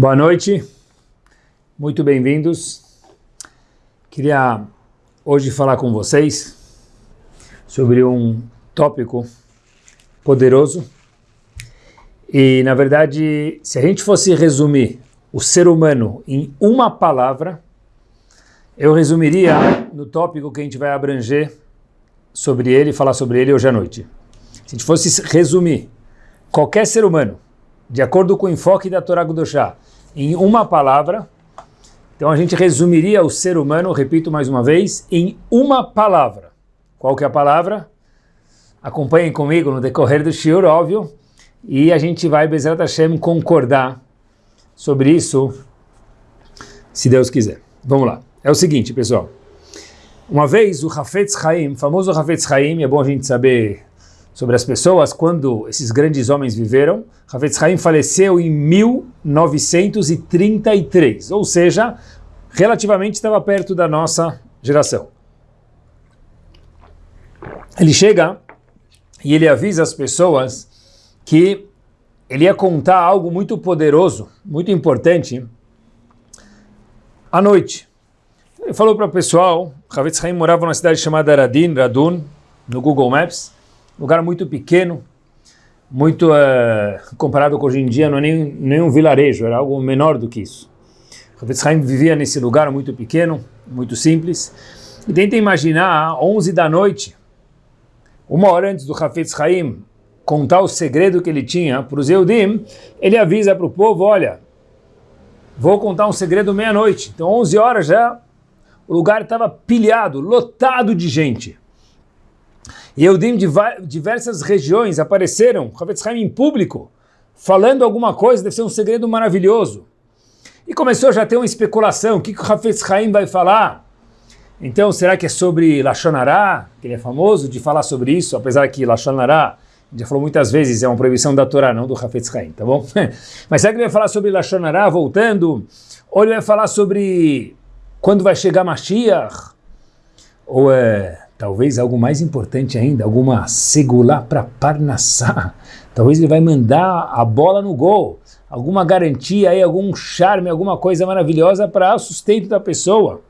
Boa noite, muito bem-vindos. Queria hoje falar com vocês sobre um tópico poderoso e, na verdade, se a gente fosse resumir o ser humano em uma palavra, eu resumiria no tópico que a gente vai abranger sobre ele falar sobre ele hoje à noite. Se a gente fosse resumir qualquer ser humano, de acordo com o enfoque da Torá Gudoshá, em uma palavra, então a gente resumiria o ser humano, repito mais uma vez, em uma palavra. Qual que é a palavra? Acompanhem comigo no decorrer do shiur, óbvio, e a gente vai, Bezerra Hashem, concordar sobre isso, se Deus quiser. Vamos lá. É o seguinte, pessoal. Uma vez o Hafetz Haim, famoso Hafetz Haim, é bom a gente saber sobre as pessoas quando esses grandes homens viveram. Hafetz Haim faleceu em 1933, ou seja, relativamente estava perto da nossa geração. Ele chega e ele avisa as pessoas que ele ia contar algo muito poderoso, muito importante, à noite. Ele falou para o pessoal, Havetz Haim morava numa cidade chamada Radin, Radun, no Google Maps, lugar muito pequeno, muito uh, comparado com hoje em dia, não é nem, nem um vilarejo, era algo menor do que isso. Havetz Haim vivia nesse lugar muito pequeno, muito simples, e tenta imaginar, 11 da noite, uma hora antes do Hafetz Haim contar o segredo que ele tinha para os Eudim, ele avisa para o povo, olha, vou contar um segredo meia-noite. Então 11 horas já, o lugar estava pilhado, lotado de gente. Eudim de diversas regiões apareceram, Hafetz Haim em público, falando alguma coisa, deve ser um segredo maravilhoso. E começou já a ter uma especulação, o que, que o Hafetz Haim vai falar? Então, será que é sobre Lachonará, que ele é famoso de falar sobre isso, apesar que Lachonará, já falou muitas vezes, é uma proibição da Torá, não do Hafetz Haim, tá bom? Mas será que ele vai falar sobre Lachonará, voltando? Ou ele vai falar sobre quando vai chegar Mashiach? Ou é, talvez algo mais importante ainda, alguma segulá para Parnassá? Talvez ele vai mandar a bola no gol, alguma garantia aí, algum charme, alguma coisa maravilhosa para o sustento da pessoa.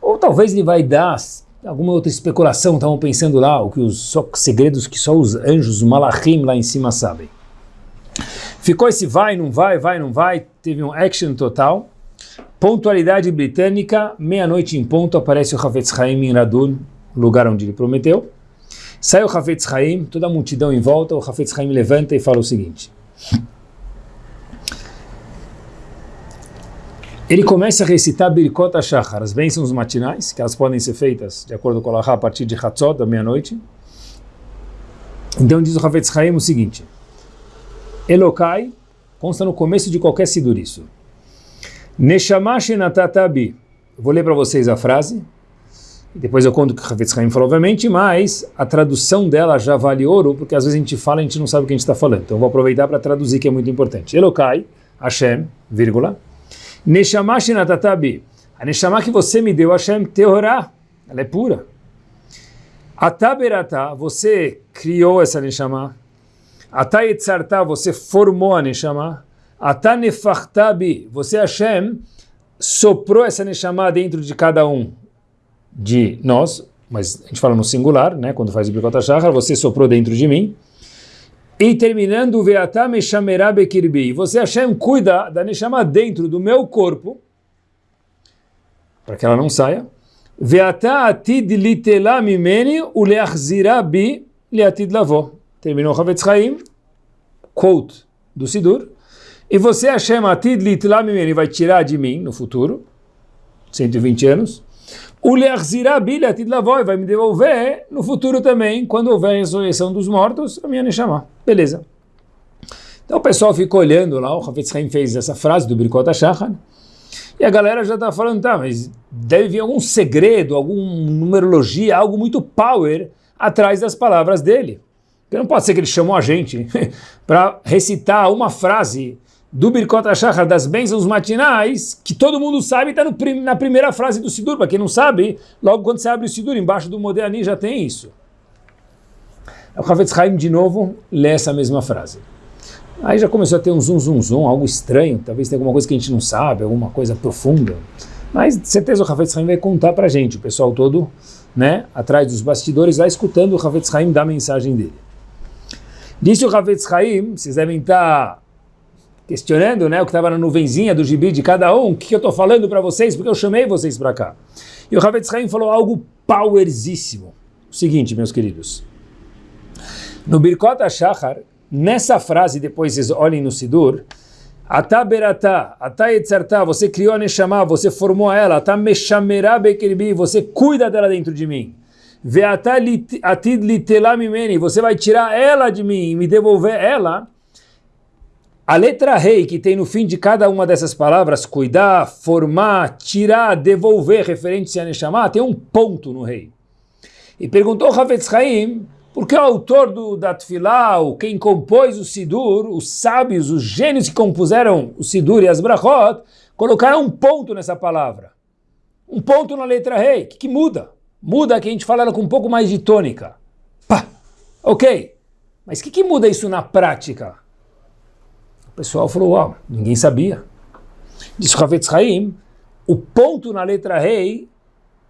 Ou talvez ele vai dar alguma outra especulação, estavam pensando lá, o que os só, segredos que só os anjos, os malachim lá em cima sabem. Ficou esse vai, não vai, vai, não vai, teve um action total. Pontualidade britânica, meia-noite em ponto, aparece o Hafetz Haim em Radun, lugar onde ele prometeu. Sai o Hafetz Haim, toda a multidão em volta, o Hafetz Haim levanta e fala o seguinte. Ele começa a recitar Birkot HaShachar, as bênçãos matinais, que elas podem ser feitas, de acordo com o Allahá, a partir de Hatzot, da meia-noite. Então diz o Havetz Haim o seguinte, Elokai, consta no começo de qualquer sidur isso. Neshamash natatabi. Vou ler para vocês a frase, depois eu conto o que Havetz Haim falou, obviamente, mas a tradução dela já vale ouro, porque às vezes a gente fala e a gente não sabe o que a gente está falando. Então eu vou aproveitar para traduzir, que é muito importante. Elokai, Hashem, vírgula, Neshama shenatatabi. A Neshama que você me deu, Hashem, Teorá, ela é pura. Ataberata, você criou essa Neshama. Atayetzarta, você formou a Neshama. Atanefachtabi, você, Hashem, soprou essa Neshama dentro de cada um de nós, mas a gente fala no singular, né, quando faz o Bikota Shachar, você soprou dentro de mim. E terminando, o Veatá Meshamerá. Você, Hashem, cuida da Neshama dentro do meu corpo, para que ela não saia. Veatá Atid Mimeni Uleachzira Bi Leatid. Terminou Havetz Haim, quote do Sidur. E você, Hashem, Atid Litela Mimeni, vai tirar de mim no futuro, 120 anos, vai me devolver no futuro também, quando houver a ressurreição dos mortos, a minha Neshama. Beleza. Então o pessoal ficou olhando lá, o Hafetz Haim fez essa frase do Birkot HaShachar, e a galera já está falando, tá, mas deve vir algum segredo, alguma numerologia, algo muito power atrás das palavras dele. Porque não pode ser que ele chamou a gente para recitar uma frase do Birkot HaShachar, das bênçãos matinais, que todo mundo sabe, está na primeira frase do Sidur. Para quem não sabe, logo quando você abre o Sidur, embaixo do Modéani já tem isso. O Havetz Haim, de novo, lê essa mesma frase. Aí já começou a ter um zum, zum, zum, algo estranho, talvez tenha alguma coisa que a gente não sabe, alguma coisa profunda. Mas, de certeza, o Rafael Haim vai contar para a gente, o pessoal todo, né, atrás dos bastidores, lá escutando o Rafael Haim dar a mensagem dele. Disse o Rafael Haim, vocês devem estar questionando, né, o que estava na nuvenzinha do gibi de cada um, o que, que eu estou falando para vocês, porque eu chamei vocês para cá. E o Rafael Haim falou algo powerzíssimo. O seguinte, meus queridos, no Birkot HaShachar, nessa frase, depois vocês olhem no Sidur, Ata berata, ata etzarta, você criou a Neshama, você formou ela, ata meshamera bekerbi, você cuida dela dentro de mim. Veata atid litela mimeni, você vai tirar ela de mim e me devolver ela. A letra rei que tem no fim de cada uma dessas palavras, cuidar, formar, tirar, devolver, referente a Neshama, tem um ponto no rei. E perguntou Havetz Haim, porque o autor do, da Tfilá, quem compôs o Sidur, os sábios, os gênios que compuseram o Sidur e as Brachot, colocaram um ponto nessa palavra. Um ponto na letra rei. Que, que muda? Muda que a gente fala ela com um pouco mais de tônica. Pá! Ok. Mas o que, que muda isso na prática? O pessoal falou, uau, ninguém sabia. Diz Havetz Haim, o ponto na letra rei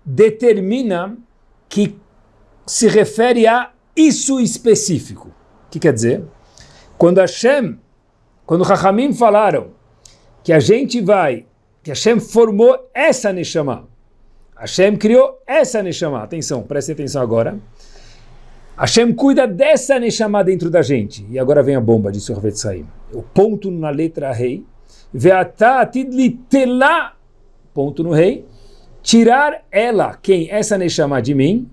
determina que se refere a isso específico. O que quer dizer? Quando Hashem, quando Rahamim falaram que a gente vai, que Hashem formou essa Neshama, Hashem criou essa Neshama, atenção, preste atenção agora, Hashem cuida dessa Neshama dentro da gente. E agora vem a bomba, disse o Ravet Saim. O ponto na letra rei, Veata tidlitela, ponto no rei, tirar ela, quem? Essa Neshama de mim,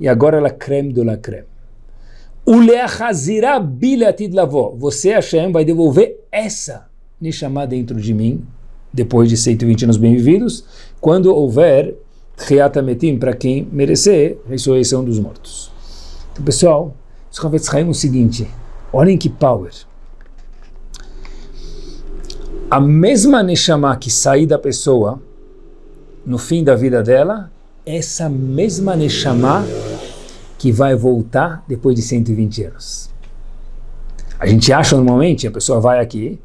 e agora ela creme de la creme. Uleachazirá bilatid lavó. Você, Hashem, vai devolver essa Neshama dentro de mim, depois de 120 anos bem-vividos, quando houver Metim para quem merecer, ressurreição dos mortos. Então, pessoal, isso é o seguinte, olhem que power. A mesma Neshama que sair da pessoa no fim da vida dela, essa mesma Neshama que vai voltar depois de 120 anos. A gente acha normalmente, a pessoa vai aqui,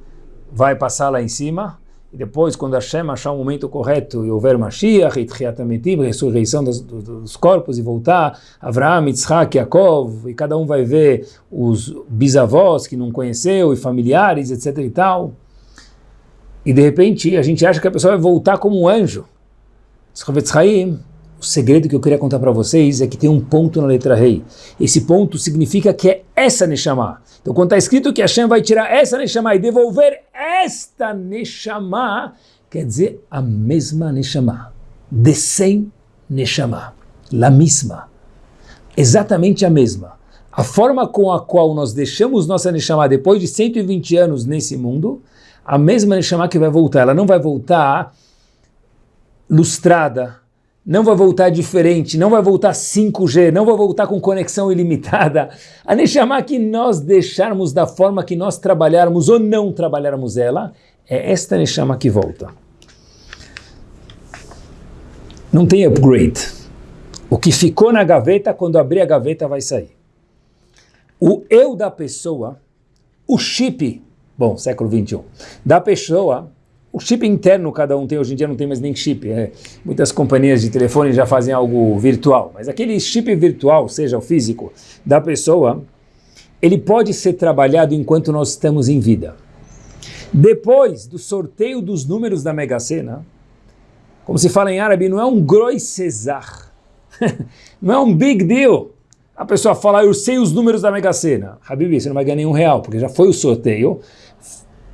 vai passar lá em cima, e depois, quando Hashem achar o momento correto e houver Mashiach, Itchiatametim, ressurreição dos, dos, corpos e voltar, Avraham, Yitzhak, Yaakov, e cada um vai ver os bisavós que não conheceu, e familiares, etc e tal. E de repente a gente acha que a pessoa vai voltar como um anjo. O segredo que eu queria contar para vocês é que tem um ponto na letra rei. Esse ponto significa que é essa Neshama. Então quando está escrito que Hashem vai tirar essa Neshama e devolver esta Neshama, quer dizer a mesma Neshama. De 100 Neshama. La mesma. Exatamente a mesma. A forma com a qual nós deixamos nossa Neshama depois de 120 anos nesse mundo, a mesma Neshama que vai voltar. Ela não vai voltar lustrada, não vai voltar diferente, não vai voltar 5G, não vai voltar com conexão ilimitada. A Neshama que nós deixarmos da forma que nós trabalharmos ou não trabalharmos ela, é esta Neshama que volta. Não tem upgrade. O que ficou na gaveta, quando abrir a gaveta vai sair. O eu da pessoa, o chip, bom, século 21, da pessoa o chip interno cada um tem, hoje em dia não tem mais nem chip. É, muitas companhias de telefone já fazem algo virtual. Mas aquele chip virtual, seja o físico, da pessoa, ele pode ser trabalhado enquanto nós estamos em vida. Depois do sorteio dos números da Mega Sena, como se fala em árabe, não é um groi cesar. não é um big deal. A pessoa fala, eu sei os números da Mega Sena. Habibi, você não vai ganhar nenhum real, porque já foi o sorteio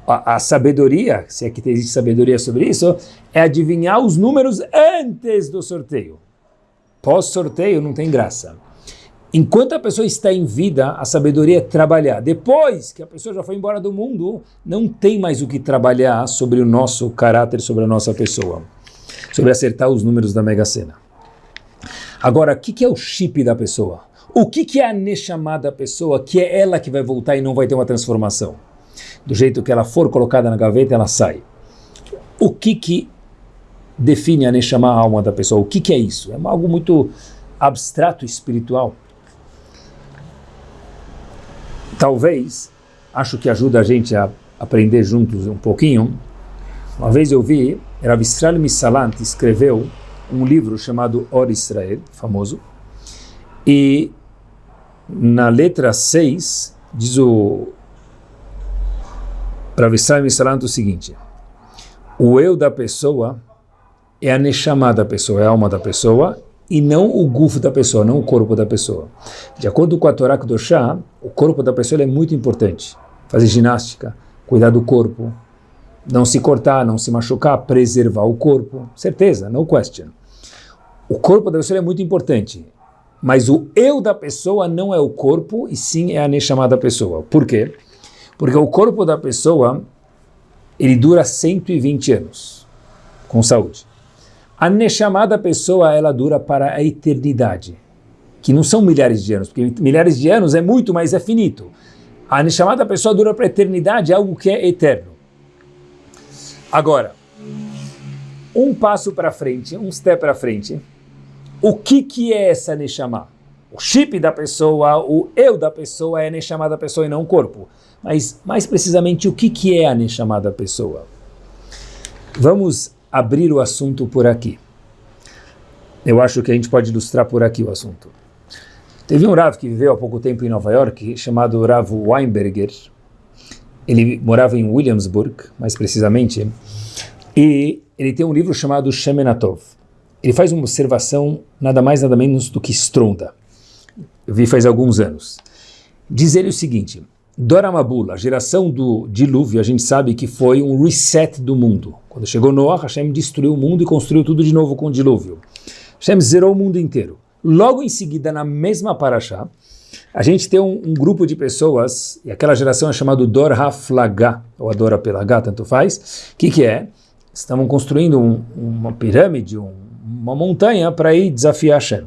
a, sabedoria, se é que existe sabedoria sobre isso, é adivinhar os números antes do sorteio. Pós-sorteio não tem graça. Enquanto a pessoa está em vida, a sabedoria é trabalhar. Depois que a pessoa já foi embora do mundo, não tem mais o que trabalhar sobre o nosso caráter, sobre a nossa pessoa. Sobre acertar os números da Mega Sena. Agora, o que, que é o chip da pessoa? O que, que é a Neshama da pessoa, que é ela que vai voltar e não vai ter uma transformação? Do jeito que ela for colocada na gaveta, ela sai. O que que define a Neshama, a alma da pessoa? O que que é isso? É algo muito abstrato, espiritual. Talvez acho que ajuda a gente a aprender juntos um pouquinho. Uma vez eu vi, Rav Israel Misalant escreveu um livro chamado Or Israel, famoso, e na letra 6 diz o Rav Israel Misalant o seguinte, o eu da pessoa é a neshama da pessoa, é a alma da pessoa, e não o gufo da pessoa, não o corpo da pessoa. De acordo com a Torá Kedoshá, o corpo da pessoa é muito importante. Fazer ginástica, cuidar do corpo, não se cortar, não se machucar, preservar o corpo. Certeza, no question. O corpo da pessoa é muito importante, mas o eu da pessoa não é o corpo, e sim é a neshama da pessoa. Por quê? Porque o corpo da pessoa, ele dura 120 anos, com saúde. A Neshama da pessoa, ela dura para a eternidade, que não são milhares de anos, porque milhares de anos é muito, mas é finito. A Neshama da pessoa dura para a eternidade, algo que é eterno. Agora, um passo para frente, um step para frente, o que, que é essa Neshama? O chip da pessoa, o eu da pessoa é a Neshama da pessoa e não o corpo. Mas, mais precisamente, o que, que é a Neshama da pessoa? Vamos abrir o assunto por aqui. Eu acho que a gente pode ilustrar por aqui o assunto. Teve um Rav que viveu há pouco tempo em Nova York, chamado Rav Weinberger. Ele morava em Williamsburg, mais precisamente, e ele tem um livro chamado Shemenatov. Ele faz uma observação nada mais nada menos do que estronda. Eu vi faz alguns anos. Diz ele o seguinte, Dora Mabula, a geração do dilúvio, a gente sabe que foi um reset do mundo. Quando chegou Noah, Hashem destruiu o mundo e construiu tudo de novo com o dilúvio. Hashem zerou o mundo inteiro. Logo em seguida, na mesma paraxá, a gente tem um, um, grupo de pessoas, e aquela geração é chamada Dor HaFlagá, ou Adora pela H, tanto faz. O que, que é? Estavam construindo um, uma pirâmide, um, uma montanha para ir desafiar Hashem.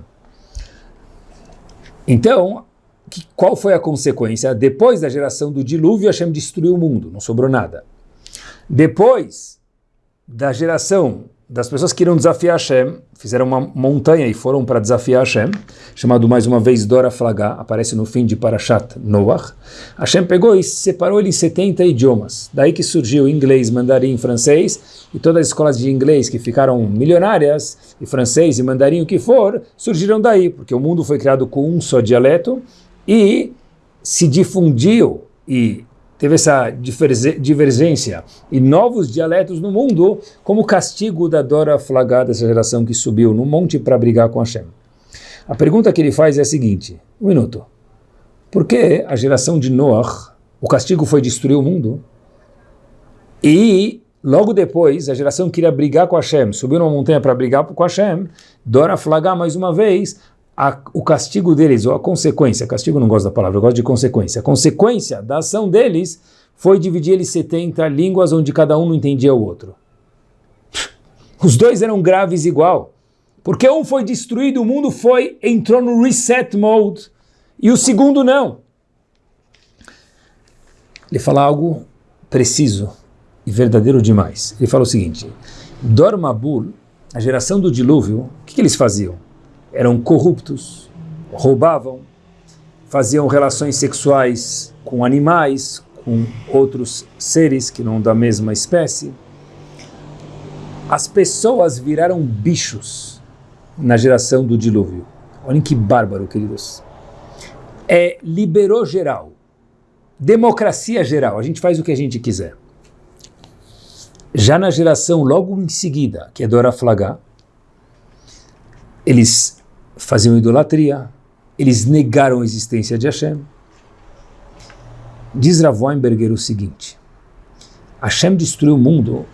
Então, que, qual foi a consequência? Depois da geração do dilúvio, Hashem destruiu o mundo, não sobrou nada. Depois da geração das pessoas que iriam desafiar Hashem, fizeram uma montanha e foram para desafiar Hashem, chamado mais uma vez Dora Flagá, aparece no fim de Parashat Noach. Hashem pegou e separou ele em 70 idiomas. Daí que surgiu inglês, mandarim, francês, e todas as escolas de inglês que ficaram milionárias, e francês e mandarim, o que for, surgiram daí, porque o mundo foi criado com um só dialeto, e se difundiu e teve essa divergência e novos dialetos no mundo como castigo da Dora flagada dessa geração que subiu no monte para brigar com Hashem. A pergunta que ele faz é a seguinte, um minuto, por que a geração de Noach, o castigo foi destruir o mundo? E logo depois, a geração queria brigar com Hashem, subiu numa montanha para brigar com Hashem, Dora flagar mais uma vez, a, o castigo deles, ou a consequência, castigo não gosto da palavra, eu gosto de consequência, a consequência da ação deles foi dividir eles 70 línguas onde cada um não entendia o outro. Os dois eram graves igual, porque um foi destruído, o mundo foi, entrou no reset mode, e o segundo não. Ele fala algo preciso e verdadeiro demais. Ele fala o seguinte, Dormabul, a geração do dilúvio, o que, que eles faziam? Eram corruptos, roubavam, faziam relações sexuais com animais, com outros seres que não da mesma espécie. As pessoas viraram bichos na geração do dilúvio. Olhem que bárbaro, queridos. É, liberou geral. Democracia geral. A gente faz o que a gente quiser. Já na geração logo em seguida, que é Dora Flagá, eles faziam idolatria, eles negaram a existência de Hashem. Diz Rav Weinberger o seguinte, Hashem destruiu o mundo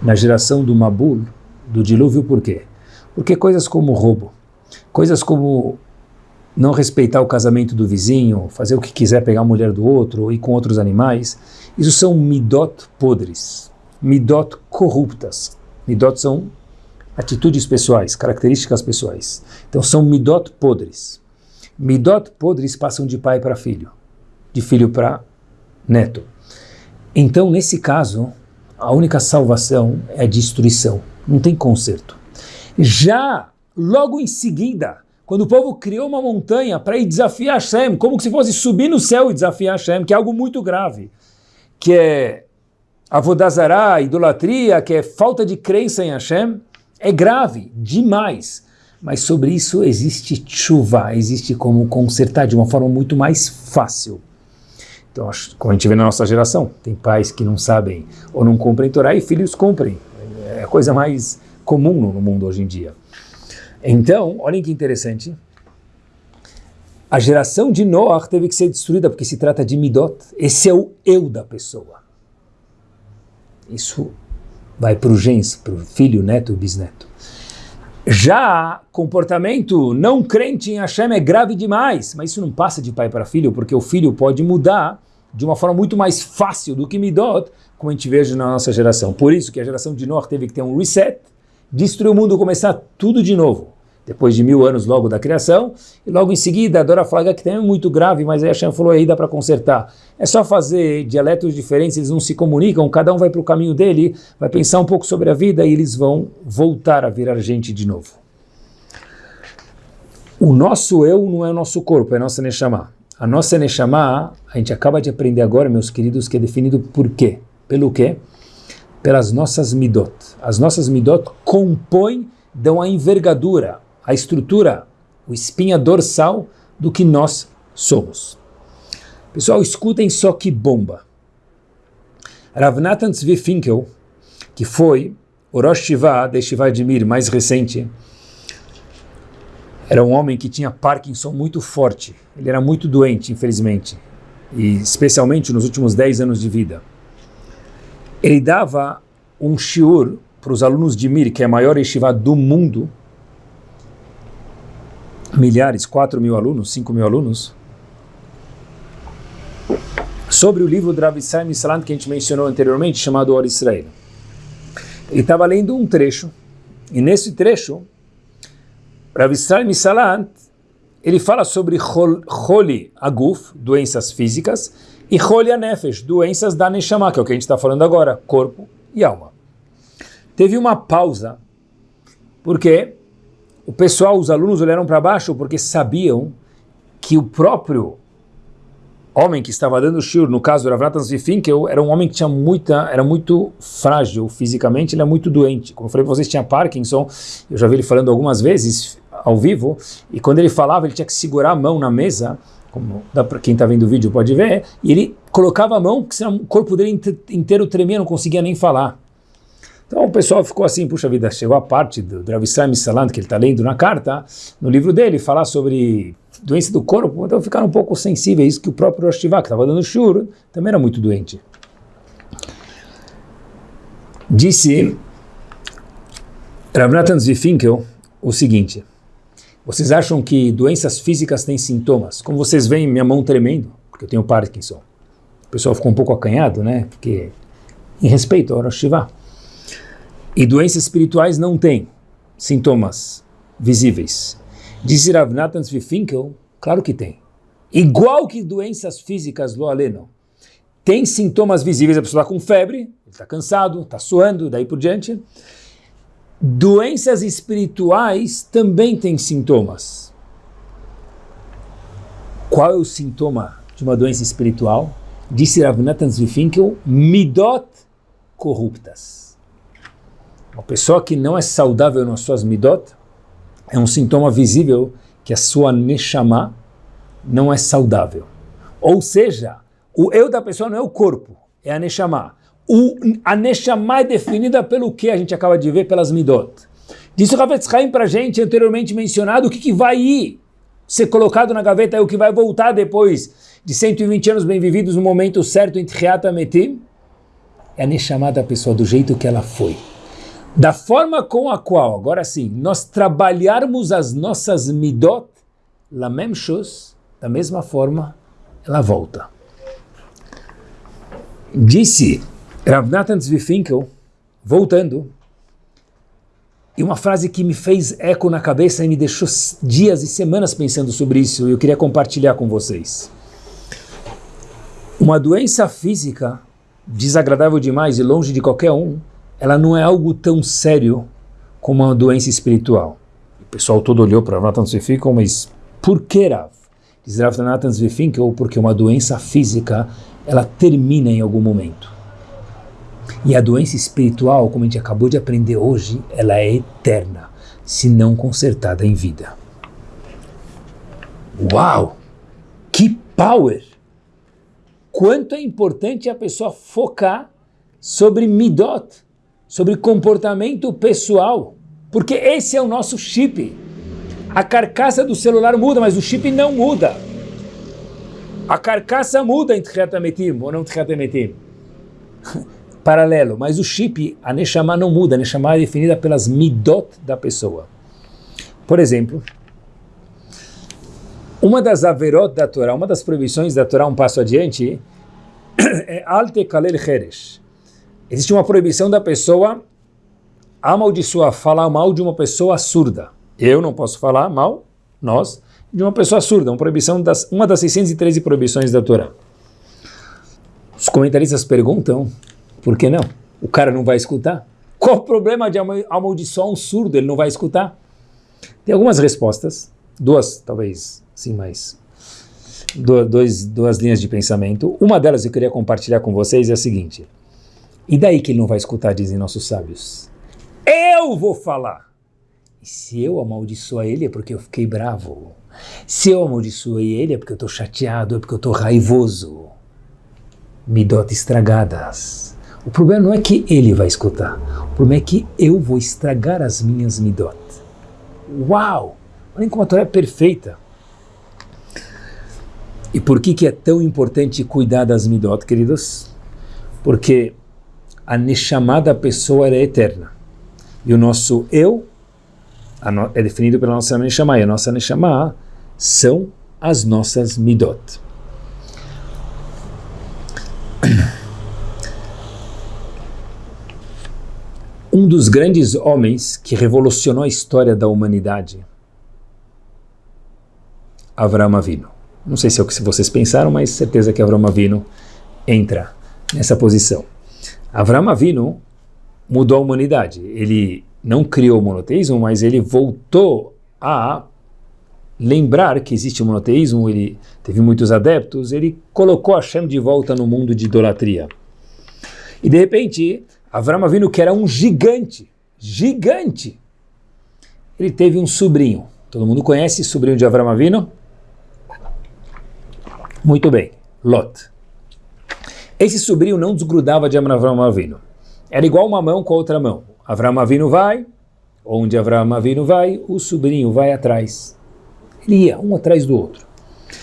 na geração do Mabul, do dilúvio, por quê? Porque coisas como roubo, coisas como não respeitar o casamento do vizinho, fazer o que quiser pegar a mulher do outro, ir com outros animais, isso são midot podres, midot corruptas. Midot são atitudes pessoais, características pessoais. Então são midot podres. Midot podres passam de pai para filho, de filho para neto. Então, nesse caso, a única salvação é a destruição, não tem conserto. Já logo em seguida, quando o povo criou uma montanha para ir desafiar Hashem, como se fosse subir no céu e desafiar Hashem, que é algo muito grave, que é avodazará, idolatria, que é falta de crença em Hashem, é grave demais. Mas sobre isso existe chuva, existe como consertar de uma forma muito mais fácil. Então, como a gente vê na nossa geração, tem pais que não sabem ou não comprem Torá e filhos comprem. É a coisa mais comum no mundo hoje em dia. Então, olhem que interessante. A geração de Noah teve que ser destruída porque se trata de Midot. Esse é o eu da pessoa. Isso vai para o gens, para o filho, neto e bisneto. Já comportamento não crente em Hashem é grave demais, mas isso não passa de pai para filho, porque o filho pode mudar de uma forma muito mais fácil do que Midot, como a gente vê na nossa geração. Por isso que a geração de Noah teve que ter um reset, destruir o mundo, começar tudo de novo depois de mil anos logo da criação, e logo em seguida a Dora Flaga, que também é muito grave, mas aí a Hashem falou aí dá para consertar. É só fazer dialetos diferentes, eles não se comunicam, cada um vai para o caminho dele, vai pensar um pouco sobre a vida e eles vão voltar a virar gente de novo. O nosso eu não é o nosso corpo, é a nossa Neshama. A nossa Neshama, a gente acaba de aprender agora, meus queridos, que é definido por quê? Pelo quê? Pelas nossas midot. As nossas midot compõem, dão a envergadura, a estrutura, o espinha dorsal do que nós somos. Pessoal, escutem só que bomba. Rav Natan Tzvi Finkel, que foi o Rosh Shiva de Shiva Mir mais recente, era um homem que tinha Parkinson muito forte. Ele era muito doente, infelizmente, e especialmente nos últimos 10 anos de vida. Ele dava um shiur para os alunos de Mir, que é a maior yeshiva do mundo, milhares, 4 mil alunos, 5 mil alunos, sobre o livro de Rav que a gente mencionou anteriormente, chamado Or Israel. Ele estava lendo um trecho, e nesse trecho, Rav Salant, ele fala sobre Holi Aguf, doenças físicas, e Holi Anefesh, doenças da Neshama, que é o que a gente está falando agora, corpo e alma. Teve uma pausa, porque o pessoal, os alunos olharam para baixo porque sabiam que o próprio homem que estava dando o shiur, no caso do Rav Finkel, era um homem que tinha muita, era muito frágil fisicamente, ele é muito doente. Como eu falei para vocês, tinha Parkinson, eu já vi ele falando algumas vezes ao vivo, e quando ele falava, ele tinha que segurar a mão na mesa, como dá para quem está vendo o vídeo pode ver, e ele colocava a mão, que o corpo dele inteiro tremia, não conseguia nem falar. Então o pessoal ficou assim, puxa vida, chegou a parte do Dravisram Salant, que ele está lendo na carta, no livro dele, falar sobre doença do corpo, então ficaram um pouco sensíveis, que o próprio Rosh que estava dando shur, também era muito doente. Disse Rav Zvifinkel o seguinte, vocês acham que doenças físicas têm sintomas? Como vocês veem minha mão tremendo, porque eu tenho Parkinson. O pessoal ficou um pouco acanhado, né? Porque, em respeito ao Rosh e doenças espirituais não têm sintomas visíveis. Diz Rav Nathan Finkel, claro que tem. Igual que doenças físicas, lo aleno, tem sintomas visíveis, a pessoa está com febre, está cansado, está suando, daí por diante. Doenças espirituais também têm sintomas. Qual é o sintoma de uma doença espiritual? Disse Rav Nathan Finkel, midot corruptas. Uma pessoa que não é saudável nas suas midot é um sintoma visível que a sua neshama não é saudável. Ou seja, o eu da pessoa não é o corpo, é a neshama. O, a neshama é definida pelo que a gente acaba de ver pelas midot. Disse o Ravetz Haim para a gente, anteriormente mencionado, o que, que vai ir ser colocado na gaveta é o que vai voltar depois de 120 anos bem vividos no momento certo em Tchiata Metim. É a neshama da pessoa, do jeito que ela foi. Da forma com a qual, agora sim, nós trabalharmos as nossas midot, la même chose, da mesma forma, ela volta. Disse Rav Nathan voltando, e uma frase que me fez eco na cabeça e me deixou dias e semanas pensando sobre isso, e eu queria compartilhar com vocês. Uma doença física desagradável demais e longe de qualquer um, ela não é algo tão sério como uma doença espiritual. pessoal todo olhou para Rav Natan mas por que Rav? Diz Rav Natan porque uma doença física, ela termina em algum momento. E a doença espiritual, como a gente acabou de aprender hoje, ela é eterna, se não consertada em vida. Uau! Que power! Quanto é importante a pessoa focar sobre midot, sobre comportamento pessoal, porque esse é o nosso chip. A carcaça do celular muda, mas o chip não muda. A carcaça muda em Tchiatametim ou não Tchiatametim. Paralelo, mas o chip, a Neshama não muda, a Neshama é definida pelas midot da pessoa. Por exemplo, uma das averot da Torá, uma das proibições da Torá, um passo adiante, é alte kalel cheresh. Existe uma proibição da pessoa amaldiçoar, falar mal de uma pessoa surda. Eu não posso falar mal, nós, de uma pessoa surda, uma proibição das, uma das 613 proibições da Torá. Os comentaristas perguntam, por que não? O cara não vai escutar? Qual o problema de amaldiçoar um surdo? Ele não vai escutar? Tem algumas respostas, duas talvez sim mais dois, duas linhas de pensamento. Uma delas eu queria compartilhar com vocês é a seguinte. E daí que ele não vai escutar, dizem nossos sábios? Eu vou falar. E se eu amaldiçoar ele é porque eu fiquei bravo. Se eu amaldiçoei ele é porque eu estou chateado, é porque eu estou raivoso. Midot estragadas. O problema não é que ele vai escutar. O problema é que eu vou estragar as minhas midot. Uau! Olhem como a Torá é perfeita. E por que, que é tão importante cuidar das midot, queridos? Porque a Neshama da pessoa é eterna. E o nosso eu é definido pela nossa Neshama. E a nossa Neshama são as nossas midot. Um dos grandes homens que revolucionou a história da humanidade, Avram Avinu. Não sei se é o que vocês pensaram, mas certeza que Avram Avinu entra nessa posição. Avram Avinu mudou a humanidade. Ele não criou o monoteísmo, mas ele voltou a lembrar que existe o monoteísmo, ele teve muitos adeptos, ele colocou Hashem de volta no mundo de idolatria. E de repente, Avram Avinu, que era um gigante, gigante, ele teve um sobrinho. Todo mundo conhece o sobrinho de Avram Avinu? Muito bem, Lot. Esse sobrinho não desgrudava de Avram Avinu. Era igual uma mão com a outra mão. Avram Avinu vai, onde Avram Avinu vai, o sobrinho vai atrás. Ele ia um atrás do outro.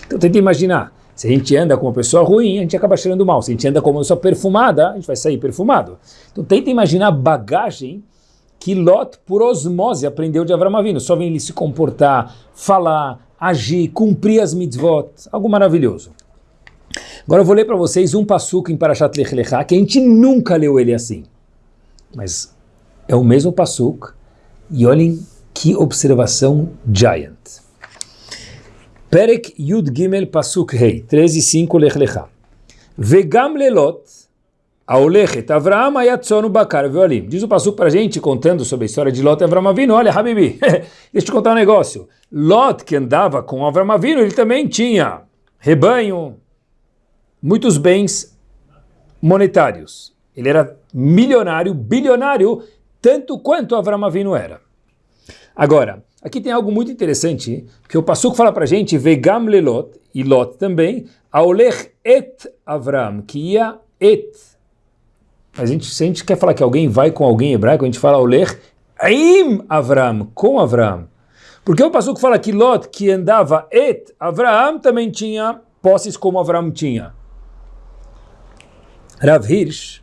Então tenta imaginar, se a gente anda com uma pessoa ruim, a gente acaba cheirando mal. Se a gente anda com uma pessoa perfumada, a gente vai sair perfumado. Então tenta imaginar a bagagem que Lot, por osmose, aprendeu de Avram Avinu. Só vem ele se comportar, falar, agir, cumprir as mitzvot, algo maravilhoso. Agora eu vou ler para vocês um passuco em Parashat Lech Lechá, que a gente nunca leu ele assim. Mas é o mesmo passuco, e olhem que observação giant. Perek Yud Gimel Pasuk Rei, 13 e 5 Lech Lechá. Vegam lelot, Aulechet Avram Ayatzonu Bakar Veolim. Diz o Passuco para a gente, contando sobre a história de Lot e Avram Avinu. Olha, Habibi, deixa eu te contar um negócio. Lot, que andava com Avram Avinu, ele também tinha rebanho, muitos bens monetários. Ele era milionário, bilionário, tanto quanto Avram Avinu era. Agora, aqui tem algo muito interessante, que o Passuco fala para a gente, Vegam Lelot, e Lot também, Aolech et Avram, que ia et a gente, se a gente quer falar que alguém vai com alguém hebraico, a gente fala Oler Aim Avram, com Avram. Porque o Passuco fala que Lot, que andava et Avram, também tinha posses como Avram tinha. Rav Hirsch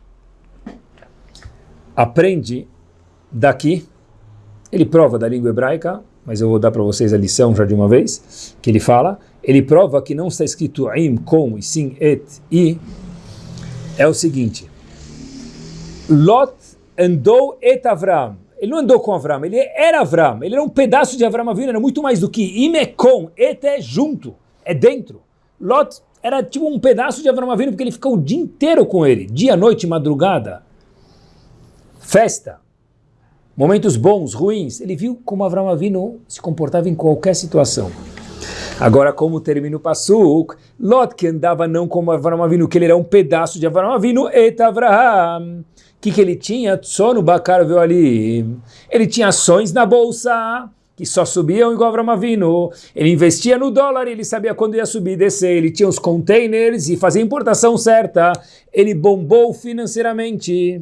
aprende daqui, ele prova da língua hebraica, mas eu vou dar para vocês a lição já de uma vez, que ele fala, ele prova que não está escrito Aim, com, e sim et, e, é o seguinte, Lot andou et Avram. Ele não andou com Avram, ele era Avram. Ele era um pedaço de Avram era muito mais do que Imekon. Et é junto, é dentro. Lot era tipo um pedaço de Avram Avinu, porque ele ficou o dia inteiro com ele. Dia, noite, madrugada. Festa. momentos bons, ruins, ele viu como Avram Avinu se comportava em qualquer situação. Agora, como termina o Passuk, Lot que andava não como Avram Avinu, que ele era um pedaço de Avram Avinu, et Avraham. O que, que ele tinha? Sono Bakar viu ali. Ele tinha ações na bolsa, que só subiam igual Avram Avinu. Ele investia no dólar, ele sabia quando ia subir e descer. Ele tinha os containers e fazia importação certa. Ele bombou financeiramente.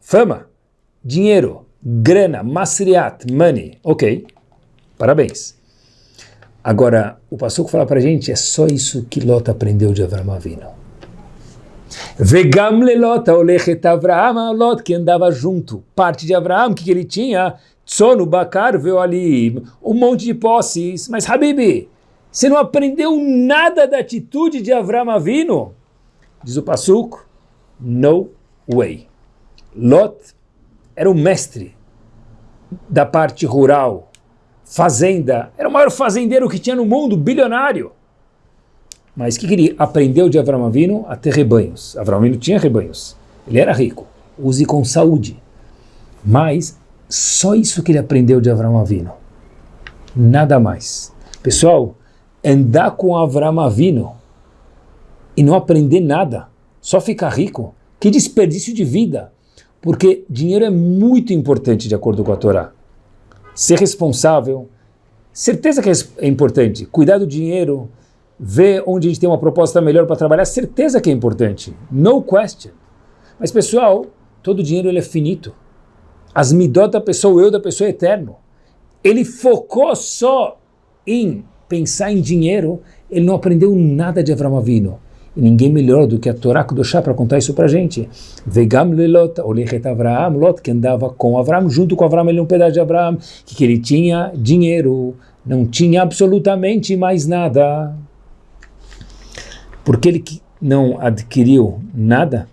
Fama, dinheiro, grana, masriat, money. Ok, parabéns. Agora, o Passuco fala para gente, é só isso que Lot aprendeu de Avram Avinu. Vegam lelota olechet Avraham, Lot que andava junto, parte de Avraham, que, que ele tinha? Tsono, Bakar, veio ali, um monte de posses. Mas, Habibi, você não aprendeu nada da atitude de Avram Avinu? Diz o Passuco, no way. Lot era o mestre da parte rural, fazenda, era o maior fazendeiro que tinha no mundo, bilionário. Mas o que, que ele aprendeu de Avram Avinu? A ter rebanhos. Avram Avinu tinha rebanhos. Ele era rico. Use com saúde. Mas só isso que ele aprendeu de Avram Avinu. Nada mais. Pessoal, andar com Avram Avinu e não aprender nada, só ficar rico, que desperdício de vida. Porque dinheiro é muito importante de acordo com a Torá ser responsável. Certeza que é importante. Cuidar do dinheiro, ver onde a gente tem uma proposta melhor para trabalhar, certeza que é importante. No question. Mas pessoal, todo dinheiro ele é finito. As midot da pessoa, o eu da pessoa é eterno. Ele focou só em pensar em dinheiro, ele não aprendeu nada de Avram Avinu. E ninguém melhor do que a Torá Kudoshá para contar isso para a gente. Vegam lelot, olechet Avraham, Lot, que andava com Avraham, junto com Avraham, ele é um pedaço de Avraham, que, que ele tinha dinheiro, não tinha absolutamente mais nada. Por que ele não adquiriu nada?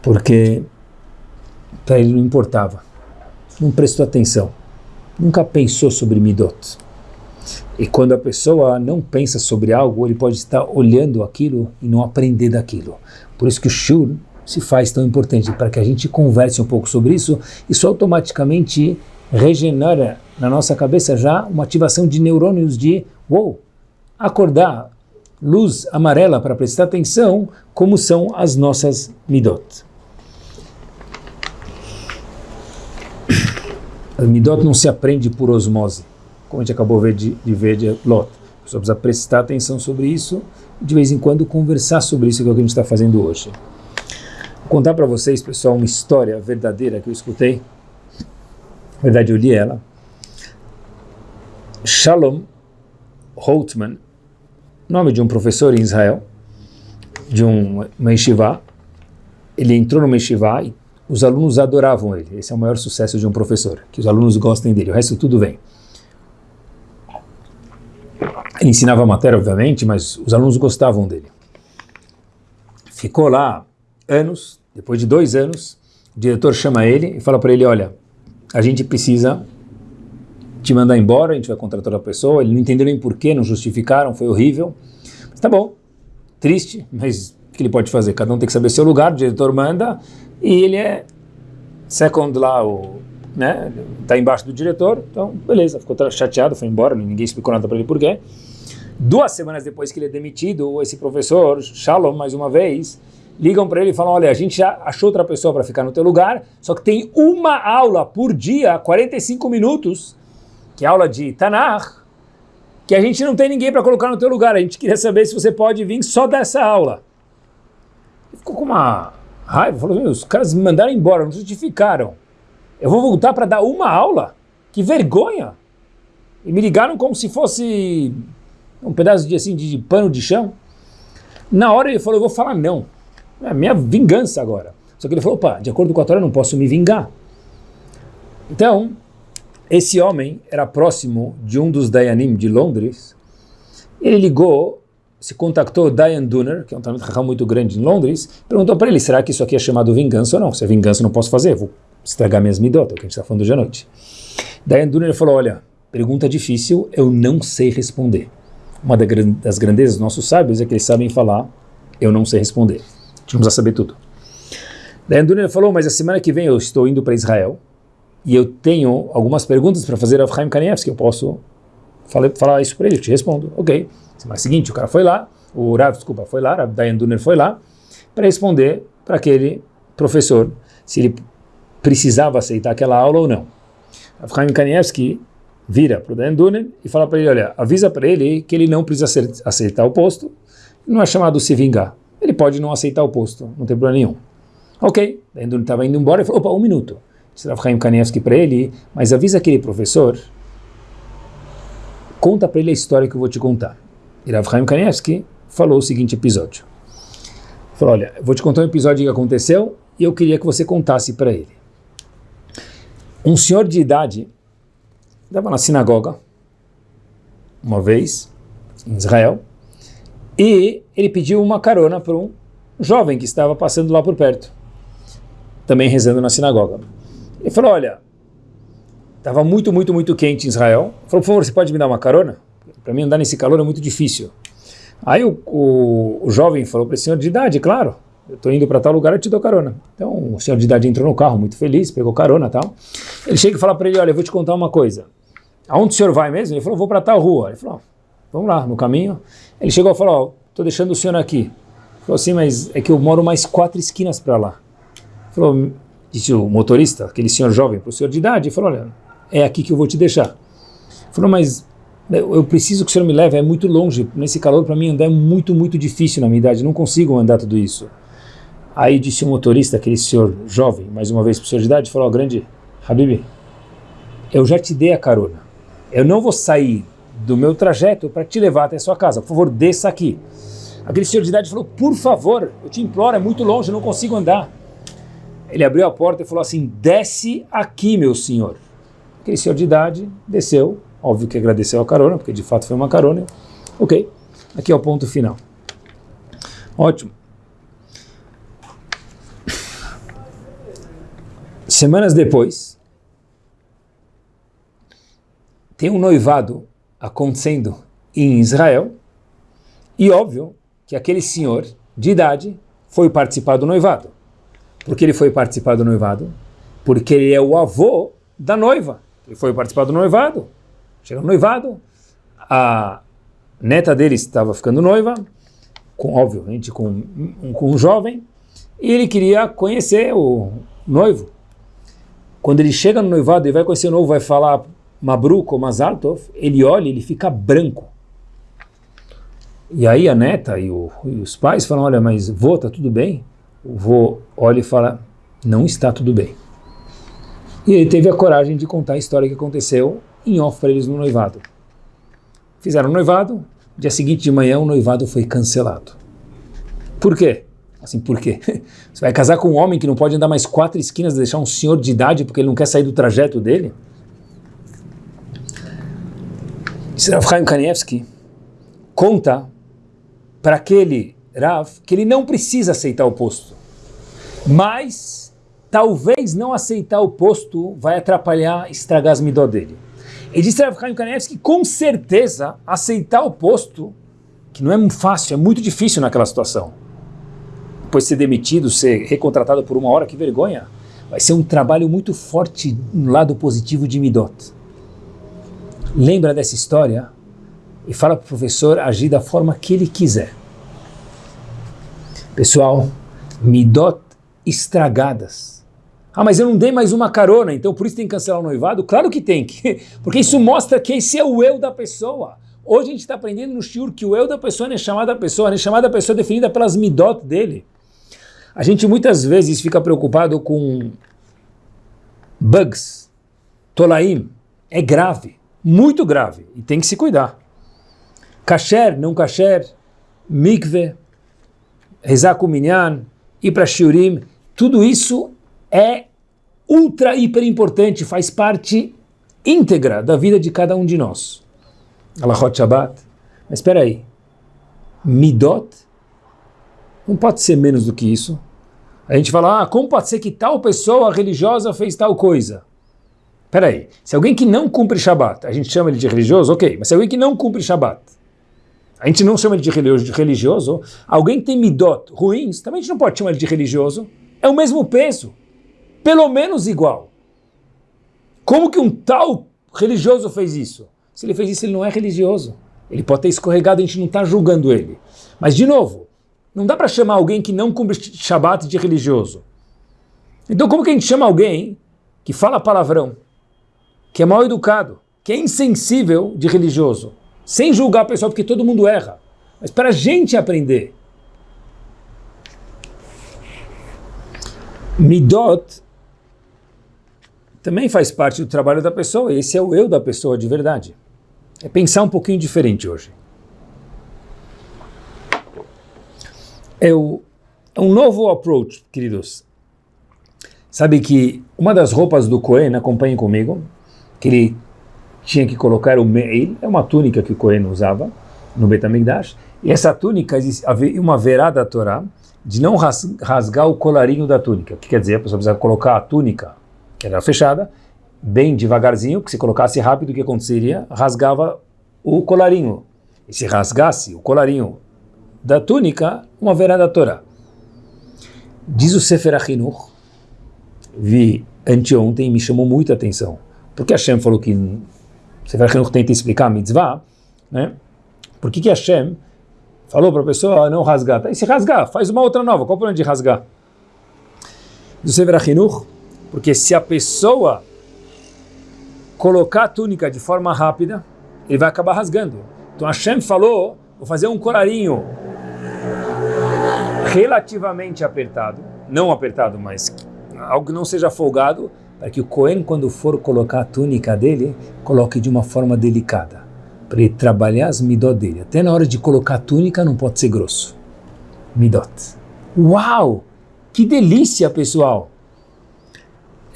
Porque para ele não importava, não prestou atenção, nunca pensou sobre Midot. E quando a pessoa não pensa sobre algo, ele pode estar olhando aquilo e não aprender daquilo. Por isso que o shur se faz tão importante, para que a gente converse um pouco sobre isso, isso automaticamente regenera na nossa cabeça já uma ativação de neurônios de, uou, acordar, luz amarela para prestar atenção, como são as nossas midot. A midot não se aprende por osmose como a gente acabou de, de ver de Lot. A pessoa precisa prestar atenção sobre isso e de vez em quando conversar sobre isso, que é o que a gente está fazendo hoje. Vou contar para vocês, pessoal, uma história verdadeira que eu escutei. Na verdade, eu li ela. Shalom Holtman, nome de um professor em Israel, de um, uma yeshiva. Ele entrou numa yeshiva e os alunos adoravam ele. Esse é o maior sucesso de um professor, que os alunos gostem dele. O resto tudo vem. Ele ensinava matéria, obviamente, mas os alunos gostavam dele. Ficou lá anos, depois de dois anos, o diretor chama ele e fala para ele, olha, a gente precisa te mandar embora, a gente vai contratar outra pessoa. Ele não entendeu nem porquê, não justificaram, foi horrível. Mas tá bom, triste, mas o que ele pode fazer? Cada um tem que saber seu lugar, o diretor manda, e ele é second lá, o, né, tá embaixo do diretor, então beleza, ficou chateado, foi embora, ninguém explicou nada para ele porquê. Duas semanas depois que ele é demitido, esse professor, Shalom, mais uma vez, ligam para ele e falam, olha, a gente já achou outra pessoa para ficar no teu lugar, só que tem uma aula por dia, 45 minutos, que é aula de Tanakh, que a gente não tem ninguém para colocar no teu lugar, a gente queria saber se você pode vir só dessa aula. Ele ficou com uma raiva, falou, os caras me mandaram embora, não justificaram. Eu vou voltar para dar uma aula? Que vergonha! E me ligaram como se fosse um pedaço de, assim, de, de pano de chão. Na hora ele falou, eu vou falar não. É a minha vingança agora. Só que ele falou, opa, de acordo com a Torá eu não posso me vingar. Então, esse homem era próximo de um dos Dayanim de Londres. Ele ligou, se contactou Dayan Dunner, que é um talento muito grande em Londres, perguntou para ele, será que isso aqui é chamado vingança ou não? Se é vingança não posso fazer, vou estragar minhas midot, é o que a gente está falando hoje à noite. Dayan Dunner falou, olha, pergunta difícil, eu não sei responder. Uma das grandezas dos nossos sábios é que eles sabem falar, eu não sei responder. A gente saber tudo. Daí Anduner falou, mas a semana que vem eu estou indo para Israel e eu tenho algumas perguntas para fazer a Chaim Kanievski, eu posso falar, falar isso para ele, eu te respondo. Ok. Semana seguinte o cara foi lá, o Rav, desculpa, foi lá, Rav Dayan Duner foi lá para responder para aquele professor se ele precisava aceitar aquela aula ou não. Rav Chaim Kanievski vira para o Dayan Duner e fala para ele, olha, avisa para ele que ele não precisa aceitar o posto, não é chamado se vingar. Ele pode não aceitar o posto, não tem problema nenhum. Ok, Dayan Duner estava indo embora e falou, opa, um minuto. Disse Rav Chaim Kanievski para ele, mas avisa aquele professor, conta para ele a história que eu vou te contar. E Rav Chaim Kanievski falou o seguinte episódio. Falou, olha, vou te contar um episódio que aconteceu e eu queria que você contasse para ele. Um senhor de idade estava na sinagoga, uma vez, em Israel, e ele pediu uma carona para um jovem que estava passando lá por perto, também rezando na sinagoga. Ele falou, olha, estava muito, muito, muito quente em Israel. Falou, por favor, você pode me dar uma carona? Para mim andar nesse calor é muito difícil. Aí o, o, o jovem falou para o senhor de idade, claro, eu estou indo para tal lugar, eu te dou carona. Então o senhor de idade entrou no carro, muito feliz, pegou carona e tal. Ele chega e fala para ele, olha, eu vou te contar uma coisa. Aonde o senhor vai mesmo? Ele falou, vou para tal rua. Ele falou, vamos lá, no caminho. Ele chegou e falou, estou deixando o senhor aqui. Ele falou assim, mas é que eu moro mais quatro esquinas para lá. Ele falou, disse o motorista, aquele senhor jovem, para o senhor de idade, ele falou, olha, é aqui que eu vou te deixar. Falou, mas eu preciso que o senhor me leve, é muito longe, nesse calor para mim andar é muito, muito difícil na minha idade, não consigo andar tudo isso. Aí disse o motorista, aquele senhor jovem, mais uma vez para senhor de idade, falou, oh, grande Habib, eu já te dei a carona, eu não vou sair do meu trajeto para te levar até a sua casa, por favor, desça aqui. Aquele senhor de idade falou, por favor, eu te imploro, é muito longe, eu não consigo andar. Ele abriu a porta e falou assim, desce aqui, meu senhor. Aquele senhor de idade desceu, Óbvio que agradeceu a carona, porque de fato foi uma carona. Ok, aqui é o ponto final. Ótimo. Semanas depois, tem um noivado acontecendo em Israel, e óbvio que aquele senhor de idade foi participar do noivado. Por que ele foi participar do noivado? Porque ele é o avô da noiva. Ele foi participar do noivado. Chega no noivado, a neta dele estava ficando noiva, com, obviamente com um, com um jovem, e ele queria conhecer o noivo. Quando ele chega no noivado e vai conhecer o noivo, vai falar Mabruk ou Mazaltov, ele olha e ele fica branco. E aí a neta e, o, e, os pais falam, olha, mas vô, tá tudo bem? O vô olha e fala, não está tudo bem. E ele teve a coragem de contar a história que aconteceu em off para eles no noivado. Fizeram o noivado, dia seguinte de manhã o noivado foi cancelado. Por quê? Assim, por quê? Você vai casar com um homem que não pode andar mais quatro esquinas, deixar um senhor de idade porque ele não quer sair do trajeto dele? Rav Chaim Kanievski conta para aquele Rav que ele não precisa aceitar o posto, mas talvez não aceitar o posto vai atrapalhar, estragar as midó dele. E disse Rav Chaim Kanevski que com certeza aceitar o posto, que não é fácil, é muito difícil naquela situação. Depois ser demitido, ser recontratado por uma hora, que vergonha. Vai ser um trabalho muito forte no lado positivo de Midot. Lembra dessa história e fala para o professor agir da forma que ele quiser. Pessoal, Midot estragadas ah, mas eu não dei mais uma carona, então por isso tem que cancelar o noivado? Claro que tem, porque isso mostra que esse é o eu da pessoa. Hoje a gente está aprendendo no shiur que o eu da pessoa é chamada pessoa, é chamada pessoa definida pelas midot dele. A gente muitas vezes fica preocupado com bugs, tolaim, é grave, muito grave, e tem que se cuidar. Kasher, não kasher, mikve, rezar com minyan, ir para shiurim, tudo isso é ultra, hiper importante, faz parte íntegra da vida de cada um de nós. Alahot Shabbat. Mas espera aí, Midot não pode ser menos do que isso. A gente fala, ah, como pode ser que tal pessoa religiosa fez tal coisa? Espera aí, se alguém que não cumpre Shabbat, a gente chama ele de religioso, ok, mas se alguém que não cumpre Shabbat, a gente não chama ele de religioso, alguém que tem midot ruins, também a gente não pode chamar ele de religioso. é o mesmo peso, pelo menos igual. Como que um tal religioso fez isso? Se ele fez isso, ele não é religioso. Ele pode ter escorregado, a gente não está julgando ele. Mas, de novo, não dá para chamar alguém que não cumpre Shabat de religioso. Então, como que a gente chama alguém que fala palavrão, que é mal educado, que é insensível de religioso, sem julgar a pessoa, porque todo mundo erra, mas para a gente aprender. Midot também faz parte do trabalho da pessoa, esse é o eu da pessoa de verdade. É pensar um pouquinho diferente hoje. É, o, é um novo approach, queridos. Sabe que uma das roupas do Cohen, acompanhe comigo, que ele tinha que colocar o meil, é uma túnica que o Cohen usava no Betamigdash, e essa túnica, uma verá da Torá de não rasgar o colarinho da túnica. O que quer dizer? A pessoa precisa colocar a túnica, era fechada, bem devagarzinho, que se colocasse rápido, o que aconteceria? Rasgava o colarinho. E se rasgasse o colarinho da túnica, uma verá da Torá. Diz o Sefer Achinuch, vi anteontem e me chamou muita atenção. Porque Hashem falou que Sefer Achinuch tenta explicar a mitzvah, né? Por que que Hashem falou para a pessoa não rasgar? E se rasgar, faz uma outra nova. Qual o problema de rasgar? Do Sefer Achinuch, porque se a pessoa colocar a túnica de forma rápida, ele vai acabar rasgando. Então Hashem falou, vou fazer um colarinho relativamente apertado, não apertado, mas algo que não seja folgado, para que o Cohen, quando for colocar a túnica dele, coloque de uma forma delicada, para ele trabalhar as midot dele. Até na hora de colocar a túnica não pode ser grosso. Midot. Uau! Que delícia, pessoal!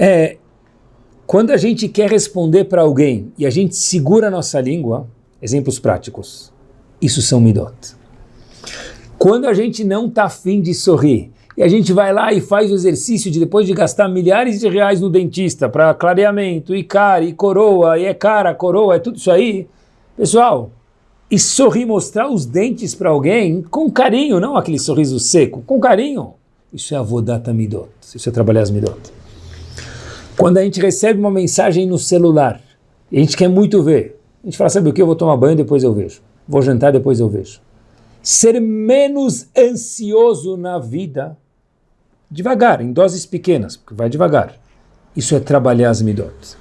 É, quando a gente quer responder para alguém e a gente segura a nossa língua, exemplos práticos, isso são midot. Quando a gente não está afim de sorrir e a gente vai lá e faz o exercício de depois de gastar milhares de reais no dentista para clareamento, e cara, e coroa, e é cara, coroa, é tudo isso aí, pessoal, e sorrir, mostrar os dentes para alguém com carinho, não aquele sorriso seco, com carinho, isso é avodata midot, isso é trabalhar as midot. Quando a gente recebe uma mensagem no celular, a gente quer muito ver, a gente fala, sabe o que, eu vou tomar banho, depois eu vejo. Vou jantar, depois eu vejo. Ser menos ansioso na vida, devagar, em doses pequenas, porque vai devagar. Isso é trabalhar as midot.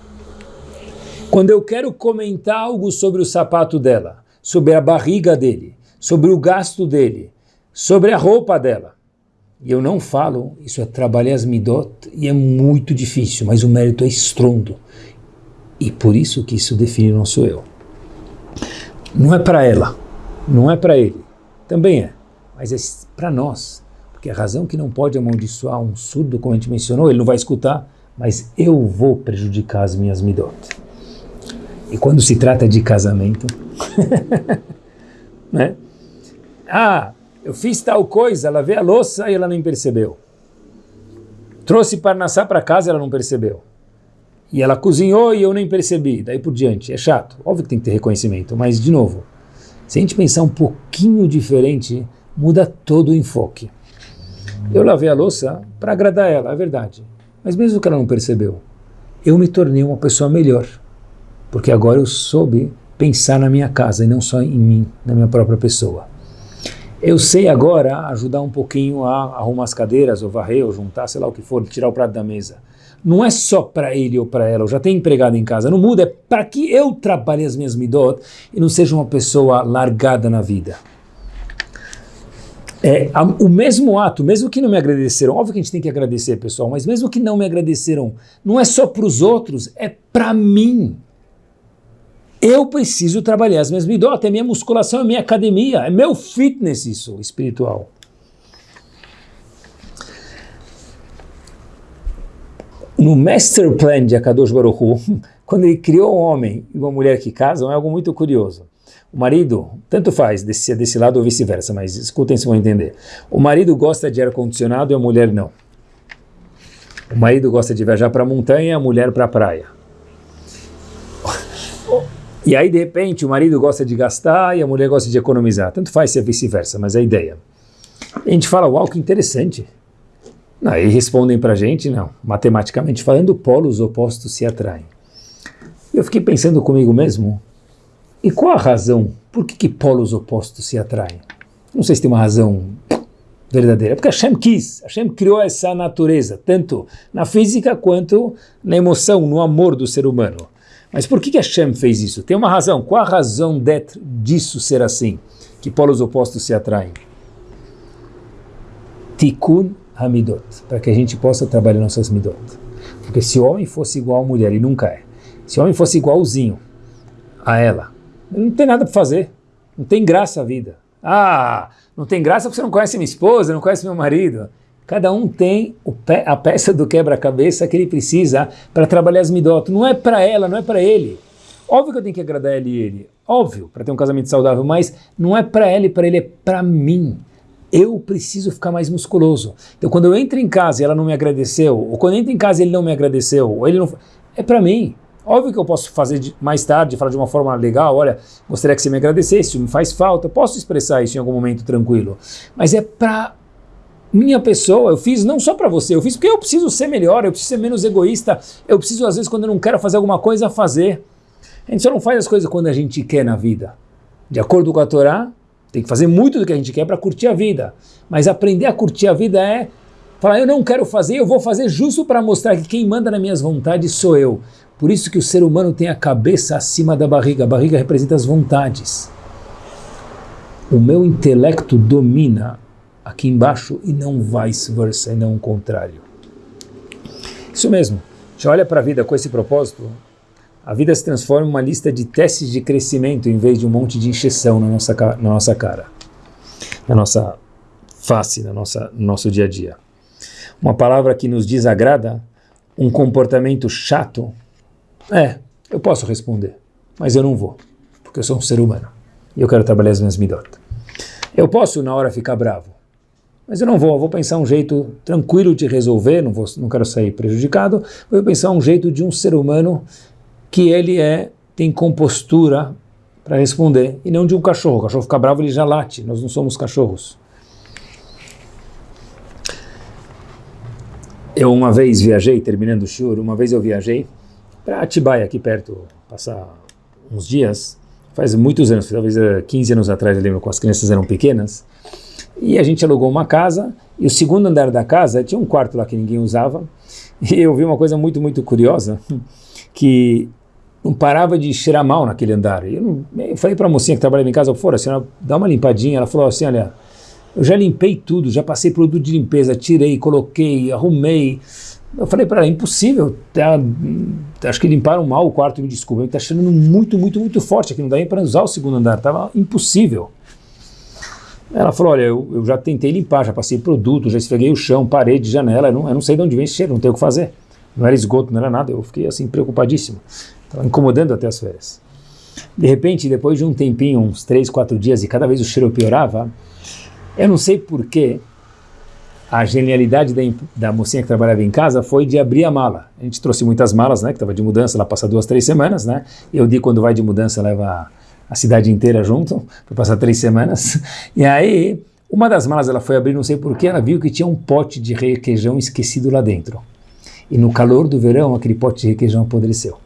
Quando eu quero comentar algo sobre o sapato dela, sobre a barriga dele, sobre o gasto dele, sobre a roupa dela, e eu não falo, isso é trabalhar as midot, e é muito difícil, mas o mérito é estrondo. E por isso que isso define nosso eu. Não é para ela, não é para ele, também é, mas é para nós. Porque a razão que não pode amaldiçoar um surdo, como a gente mencionou, ele não vai escutar, mas eu vou prejudicar as minhas midot. E quando se trata de casamento, né? Ah, eu fiz tal coisa, lavei a louça e ela nem percebeu. Trouxe Parnassá para casa, ela não percebeu. E ela cozinhou e eu nem percebi, daí por diante. É chato, óbvio que tem que ter reconhecimento, mas de novo, se a gente pensar um pouquinho diferente, muda todo o enfoque. Eu lavei a louça para agradar ela, é verdade. Mas mesmo que ela não percebeu, eu me tornei uma pessoa melhor. Porque agora eu soube pensar na minha casa e não só em mim, na minha própria pessoa. Eu sei agora ajudar um pouquinho a arrumar as cadeiras, ou varrer, ou juntar, sei lá o que for, tirar o prato da mesa. Não é só para ele ou para ela, eu já tenho empregado em casa, não muda, é para que eu trabalhe as minhas midot e não seja uma pessoa largada na vida. É, o mesmo ato, mesmo que não me agradeceram, óbvio que a gente tem que agradecer, pessoal, mas mesmo que não me agradeceram, não é só para os outros, é para mim. Eu preciso trabalhar as minhas midot, é minha musculação, é minha academia, é meu fitness isso, espiritual. No Master Plan de Akadosh Baruch Hu, quando ele criou um homem e uma mulher que casam, é algo muito curioso. O marido, tanto faz, desse, desse lado ou vice-versa, mas escutem se vão entender. O marido gosta de ar-condicionado e a mulher não. O marido gosta de viajar para a montanha e a mulher para a praia. E aí, de repente, o marido gosta de gastar e a mulher gosta de economizar. Tanto faz se é vice-versa, mas é a ideia. A gente fala, uau, que interessante. Aí respondem para a gente, não, matematicamente falando, polos opostos se atraem. Eu fiquei pensando comigo mesmo, e qual a razão? Por que, que polos opostos se atraem? Não sei se tem uma razão verdadeira, porque Hashem quis, Hashem criou essa natureza, tanto na física quanto na emoção, no amor do ser humano. Mas por que, que Hashem fez isso? Tem uma razão. Qual a razão disso ser assim? Que polos opostos se atraem? Tikkun Hamidot, para que a gente possa trabalhar nossas midot. Porque se o homem fosse igual à mulher, e nunca é, se o homem fosse igualzinho a ela, não tem nada para fazer, não tem graça a vida. Ah, não tem graça porque você não conhece minha esposa, não conhece meu marido. Cada um tem pe a peça do quebra-cabeça que ele precisa para trabalhar as midot. Não é para ela, não é para ele. Óbvio que eu tenho que agradar ele e ele, óbvio, para ter um casamento saudável, mas não é para ela e para ele, é para mim eu preciso ficar mais musculoso. Então, quando eu entro em casa e ela não me agradeceu, ou quando eu entro em casa e ele não me agradeceu, ou ele não... É para mim. Óbvio que eu posso fazer de, mais tarde, falar de uma forma legal, olha, gostaria que você me agradecesse, me faz falta, posso expressar isso em algum momento tranquilo. Mas é para minha pessoa, eu fiz não só para você, eu fiz porque eu preciso ser melhor, eu preciso ser menos egoísta, eu preciso às vezes quando eu não quero fazer alguma coisa, fazer. A gente só não faz as coisas quando a gente quer na vida. De acordo com a Torá, tem que fazer muito do que a gente quer para curtir a vida. Mas aprender a curtir a vida é falar, eu não quero fazer, eu vou fazer justo para mostrar que quem manda nas minhas vontades sou eu. Por isso que o ser humano tem a cabeça acima da barriga. A barriga representa as vontades. O meu intelecto domina aqui embaixo e não vice-versa, e não o contrário. Isso mesmo. Já olha para a vida com esse propósito, a vida se transforma em uma lista de testes de crescimento em vez de um monte de injeção na nossa, na nossa cara, na nossa face, na nossa, no nosso dia a dia. Uma palavra que nos desagrada, um comportamento chato, é, eu posso responder, mas eu não vou, porque eu sou um ser humano e eu quero trabalhar as minhas midot. Eu posso na hora ficar bravo, mas eu não vou, eu vou pensar um jeito tranquilo de resolver, não, vou, não quero sair prejudicado, vou pensar um jeito de um ser humano que ele é tem compostura para responder, e não de um cachorro. O cachorro fica bravo, ele já late, nós não somos cachorros. Eu uma vez viajei, terminando o shur, uma vez eu viajei para Atibaia, aqui perto, passar uns dias, faz muitos anos, talvez 15 anos atrás, eu lembro, quando as crianças eram pequenas, e a gente alugou uma casa, e o segundo andar da casa tinha um quarto lá que ninguém usava, e eu vi uma coisa muito, muito curiosa, que não parava de cheirar mal naquele andar. Eu, não, eu falei para a mocinha que trabalhava em casa, fora, senhora, dá uma limpadinha. Ela falou assim, olha, eu já limpei tudo, já passei produto de limpeza, tirei, coloquei, arrumei. Eu falei para ela, impossível, tá, acho que limparam mal o quarto, me desculpa, está cheirando muito, muito, muito forte aqui, não dá nem para usar o segundo andar, estava impossível. Ela falou, olha, eu, eu, já tentei limpar, já passei produto, já esfreguei o chão, parede, janela, eu não, eu não sei de onde vem esse cheiro, não tenho o que fazer. Não era esgoto, não era nada, eu fiquei assim preocupadíssimo. Estava incomodando até as férias. De repente, depois de um tempinho, uns três, quatro dias, e cada vez o cheiro piorava, eu não sei porquê, a genialidade da, da mocinha que trabalhava em casa foi de abrir a mala. A gente trouxe muitas malas, né, que estava de mudança, ela passa duas, três semanas, né, eu digo quando vai de mudança leva a, cidade inteira junto, para passar três semanas, e aí uma das malas ela foi abrir, não sei porquê, ela viu que tinha um pote de requeijão esquecido lá dentro. E no calor do verão, aquele pote de requeijão apodreceu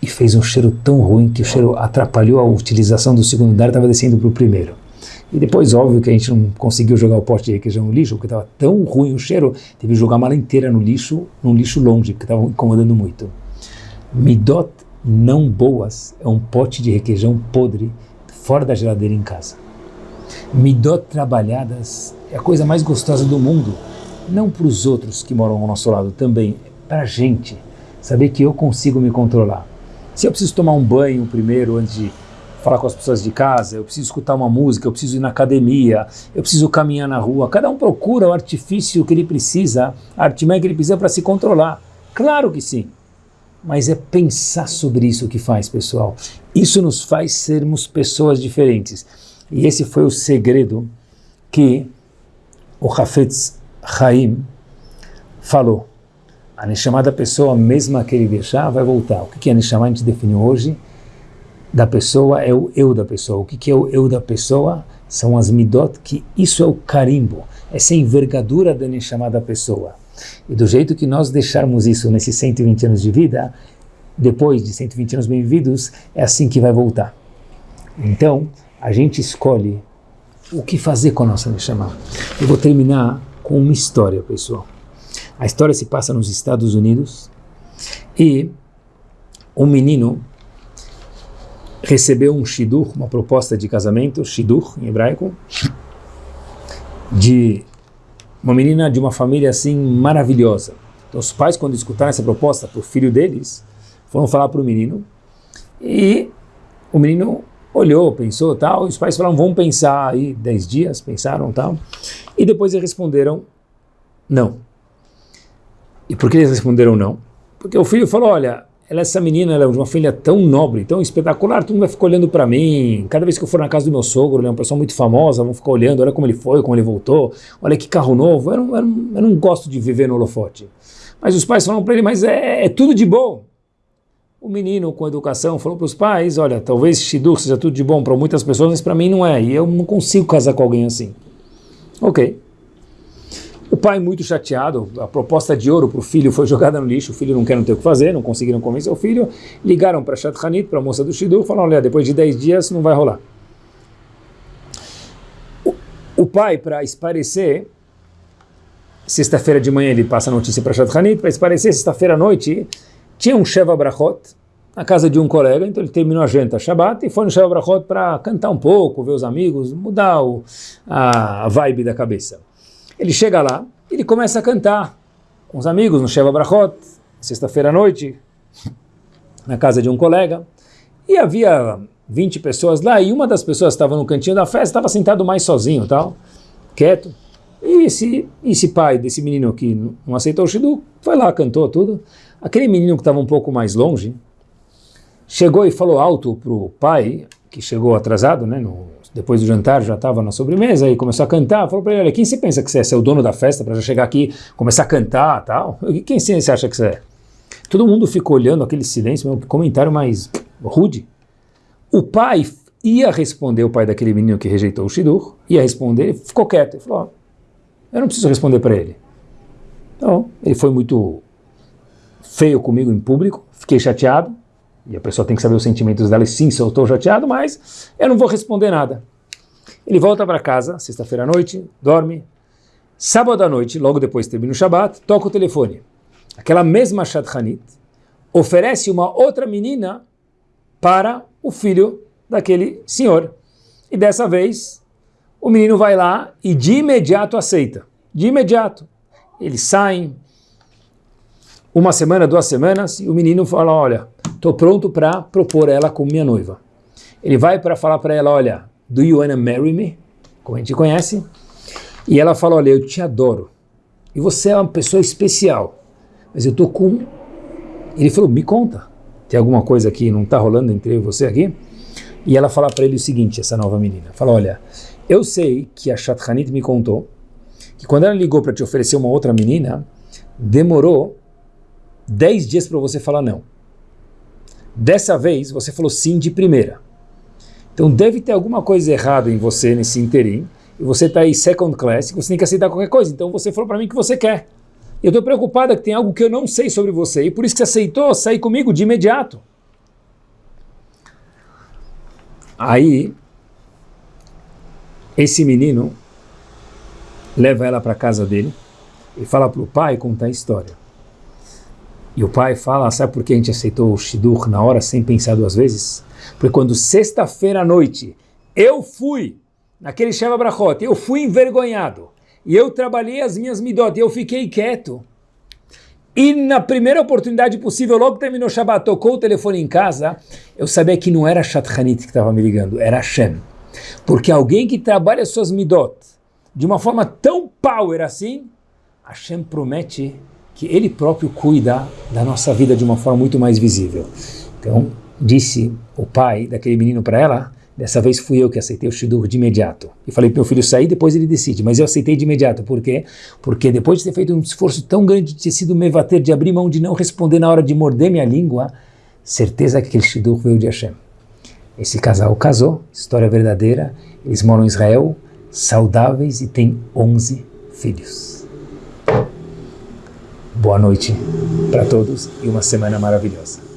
e fez um cheiro tão ruim que o cheiro atrapalhou a utilização do segundo andar estava descendo para o primeiro. E depois, óbvio que a gente não conseguiu jogar o pote de requeijão no lixo, porque estava tão ruim o cheiro, teve que jogar a mala inteira no lixo, num lixo longe, porque estava incomodando muito. Midot não boas é um pote de requeijão podre fora da geladeira em casa. Midot trabalhadas é a coisa mais gostosa do mundo, não para os outros que moram ao nosso lado, também para a gente, saber que eu consigo me controlar. Se eu preciso tomar um banho primeiro antes de falar com as pessoas de casa, eu preciso escutar uma música, eu preciso ir na academia, eu preciso caminhar na rua. Cada um procura o artifício que ele precisa, a artimanha que ele precisa para se controlar. Claro que sim. Mas é pensar sobre isso que faz, pessoal. Isso nos faz sermos pessoas diferentes. E esse foi o segredo que o Hafetz Haim falou. A Neshama da pessoa, mesmo que ele deixar, vai voltar. O que é Neshama? A gente definiu hoje. da pessoa é o eu da pessoa. O que, é o eu da pessoa? São as midot, que isso é o carimbo, essa envergadura da Neshama da pessoa. E do jeito que nós deixarmos isso nesses 120 anos de vida, depois de 120 anos bem-vindos, é assim que vai voltar. Então, a gente escolhe o que fazer com a nossa Neshama. Eu vou terminar com uma história, pessoal. A história se passa nos Estados Unidos e um menino recebeu um shidur, uma proposta de casamento, shidur em hebraico, de uma menina de uma família assim maravilhosa. Então os pais, quando escutaram essa proposta para o filho deles, foram falar para o menino e o menino olhou, pensou tal, e os pais falaram, vamos pensar aí dez dias, pensaram tal, e depois eles responderam não. E por que eles responderam não? Porque o filho falou, olha, ela, essa menina ela é uma filha tão nobre, tão espetacular, todo mundo vai ficar olhando para mim. Cada vez que eu for na casa do meu sogro, ele é uma pessoa muito famosa, vão ficar olhando, olha como ele foi, como ele voltou, olha que carro novo. Eu não, eu não, eu não gosto de viver no holofote. Mas os pais falaram para ele, mas é, é, tudo de bom. O menino com educação falou para os pais, olha, talvez Shidur seja tudo de bom para muitas pessoas, mas para mim não é, e eu não consigo casar com alguém assim. Ok. O pai muito chateado, a proposta de ouro para o filho foi jogada no lixo, o filho não quer não ter o que fazer, não conseguiram convencer o filho, ligaram para Shat Hanit, para a moça do Shidur, falaram, olha, depois de 10 dias não vai rolar. O, o pai, para esparecer, sexta-feira de manhã ele passa a notícia para Shat Hanit, para esparecer, sexta-feira à noite, tinha um Sheva Brachot, na casa de um colega, então ele terminou a janta Shabbat e foi no Sheva Brachot para cantar um pouco, ver os amigos, mudar o, a vibe da cabeça. Ele chega lá, ele começa a cantar com os amigos no Sheva Brachot, sexta-feira à noite, na casa de um colega, e havia 20 pessoas lá, e uma das pessoas estava no cantinho da festa estava sentado mais sozinho, tal, quieto. E esse, esse pai desse menino que não aceitou o Shidu, foi lá, cantou tudo. Aquele menino que estava um pouco mais longe, chegou e falou alto para o pai, que chegou atrasado, né, no, depois do jantar já estava na sobremesa e começou a cantar, falou para ele, olha, quem você pensa que você é? Você é o dono da festa para já chegar aqui, começar a cantar tal? Quem você acha que você é? Todo mundo ficou olhando aquele silêncio, um comentário mais rude. O pai ia responder, o pai daquele menino que rejeitou o Shidur, ia responder, ele ficou quieto, ele falou, eu não preciso responder para ele. Então, ele foi muito feio comigo em público, fiquei chateado, e a pessoa tem que saber os sentimentos dela, e sim, se eu estou chateado, mas eu não vou responder nada. Ele volta para casa, sexta-feira à noite, dorme. Sábado à noite, logo depois termina o Shabat, toca o telefone. Aquela mesma Shadchanit oferece uma outra menina para o filho daquele senhor. E dessa vez, o menino vai lá e de imediato aceita. De imediato. Eles saem, uma semana, duas semanas, e o menino fala, olha, estou pronto para propor ela como minha noiva. Ele vai para falar para ela, olha, do you wanna marry me? Como a gente conhece. E ela fala, olha, eu te adoro. E você é uma pessoa especial. Mas eu estou com... Ele falou, me conta. Tem alguma coisa que não está rolando entre eu e você aqui? E ela fala para ele o seguinte, essa nova menina. Fala, olha, eu sei que a Shatranit me contou que quando ela ligou para te oferecer uma outra menina, demorou 10 dias para você falar não. Dessa vez, você falou sim de primeira. Então deve ter alguma coisa errada em você nesse interim, e você está aí second class, você tem que aceitar qualquer coisa. Então você falou para mim que você quer. Eu estou preocupada que tem algo que eu não sei sobre você, e por isso que você aceitou sair comigo de imediato. Aí, esse menino leva ela para casa dele e fala para o pai contar a história. E o pai fala, sabe por que a gente aceitou o Shidur na hora sem pensar duas vezes? Porque quando sexta-feira à noite eu fui naquele Sheva Brachot, eu fui envergonhado, e eu trabalhei as minhas midot, e eu fiquei quieto. E na primeira oportunidade possível, logo terminou o Shabbat, tocou o telefone em casa, eu sabia que não era Shatchanit que estava me ligando, era Hashem. Porque alguém que trabalha suas midot de uma forma tão power assim, Hashem promete que Ele próprio cuida da nossa vida de uma forma muito mais visível. Então, disse o pai daquele menino para ela, dessa vez fui eu que aceitei o Shidur de imediato. E falei para meu filho sair, depois ele decide. Mas eu aceitei de imediato. Por quê? Porque depois de ter feito um esforço tão grande de ter sido mevater, de abrir mão, de não responder na hora de morder minha língua, certeza que aquele Shidur veio de Hashem. Esse casal casou, história verdadeira, eles moram em Israel, saudáveis e têm 11 filhos. Boa noite para todos e uma semana maravilhosa.